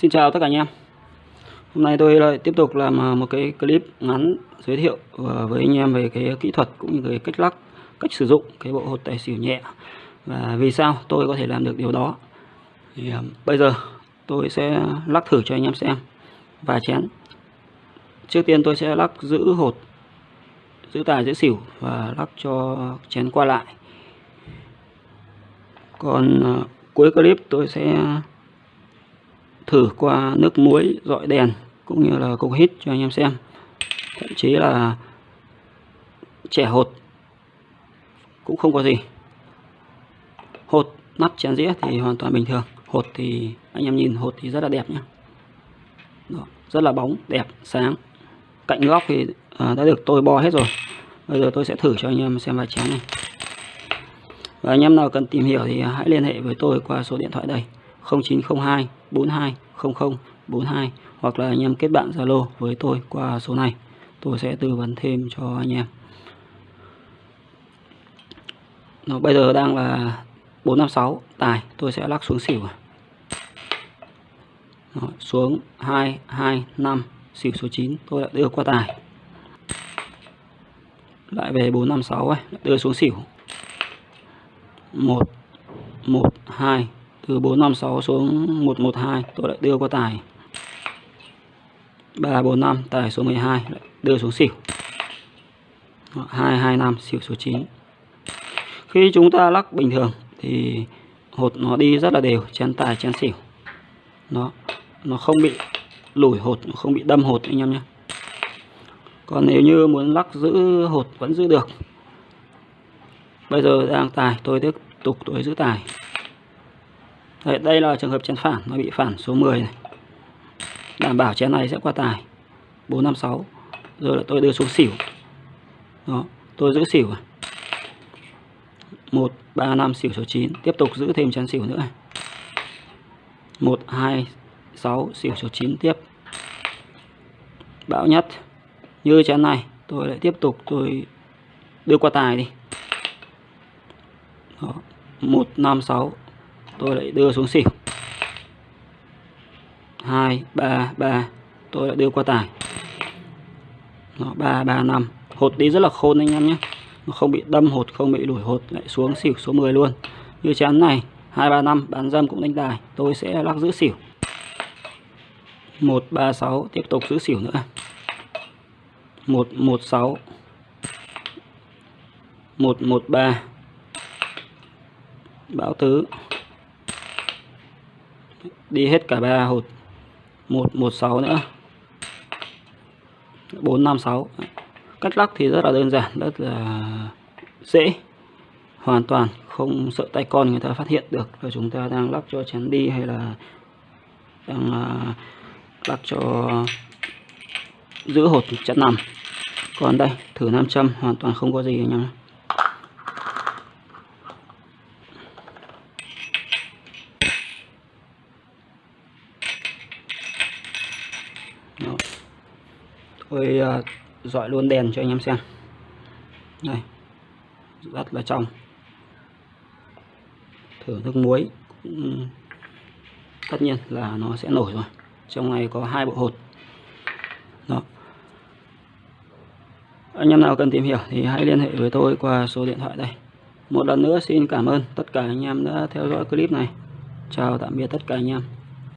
Xin chào tất cả anh em. Hôm nay tôi lại tiếp tục làm à, một cái clip ngắn giới thiệu à, với anh em về cái kỹ thuật cũng như cái cách lắc, cách sử dụng cái bộ hột tài xỉu nhẹ. Và vì sao tôi có thể làm được điều đó? Thì à, bây giờ tôi sẽ lắc thử cho anh em xem. Và chén. Trước tiên tôi sẽ lắc giữ hột, giữ tài, giữ xỉu và lắc cho chén qua lại. Còn cuối clip tôi sẽ thử qua nước muối dọi đèn cũng như là cục hít cho anh em xem. Thậm chí là trẻ hột cũng không có gì. Hột nắp chén dĩa thì hoàn toàn bình thường. Hột thì anh em nhìn hột thì rất là đẹp nhé Đó, rất là bóng đẹp sáng. Cạnh góc thì à, đã được tôi bo hết rồi. Bây giờ tôi sẽ thử cho anh em xem vài chén này. Và anh em nào cần tìm hiểu thì hãy liên hệ với tôi qua số điện thoại đây. 0902 42 00 42 hoặc là anh em kết bạn Zalo với tôi qua số này. Tôi sẽ tư vấn thêm cho anh em. Nó bây giờ đang là 456 tài tôi sẽ lắc xuống xỉu. Đó, xuống 225 xỉu số 9 tôi đã đưa qua tài. Lại về 456 ấy, đưa xuống xỉu. 1 1 2 từ 456 xuống 112 tôi lại đưa qua tài. 345 tài số 12 lại đưa xuống xỉu. 225 xỉu số 9 khi chúng ta lắc bình thường, thì hột nó đi rất là đều. Chén tài, chén xỉu. Nó nó không bị lủi hột, nó không bị đâm hột anh em nhé. Còn nếu như muốn lắc giữ hột vẫn giữ được. Bây giờ đang tài, tôi tiếp tục, tôi giữ tài. Đấy, đây là trường hợp chén phản nó bị phản số 10 này. Đảm bảo chén này sẽ qua tài. 456 Rồi là tôi đưa xuống xỉu. Đó, tôi giữ xỉu 1, 3, 5 xỉu số 9 Tiếp tục giữ thêm chén xỉu nữa 1, 2, 6 xỉu số 9 tiếp. Bão nhất. Như chén này tôi lại tiếp tục tôi đưa qua tài đi. Đó, 156 tôi lại đưa xuống xỉu. 2 3 3 tôi lại đưa qua tài. Nó 3 3 5 hột đi rất là khôn anh em nhé. Nó không bị đâm hột, không bị đuổi hột, lại xuống xỉu số 10 luôn. Như chén này 235 bán dâm cũng đánh tài. Tôi sẽ lắc giữ xỉu. 136 tiếp tục giữ xỉu nữa. 116 113 bão tứ đi hết cả ba hột. 116 nữa. 456 cắt lắc thì rất là đơn giản, rất là dễ. Hoàn toàn không sợ tay con người ta phát hiện được là chúng ta đang lắc cho chén đi hay là đang lắp lắc cho giữ hột chặt nằm. Còn đây, thử nam châm, hoàn toàn không có gì anh em tôi ờ, dọi luôn đèn cho anh em xem. Đây. Rất là trong. Thử nước muối tất nhiên là nó sẽ nổi rồi. Trong này có hai bộ hột. Đó. Anh em nào cần tìm hiểu thì hãy liên hệ với tôi qua số điện thoại đây. Một lần nữa xin cảm ơn tất cả anh em đã theo dõi clip này. Chào tạm biệt tất cả anh em.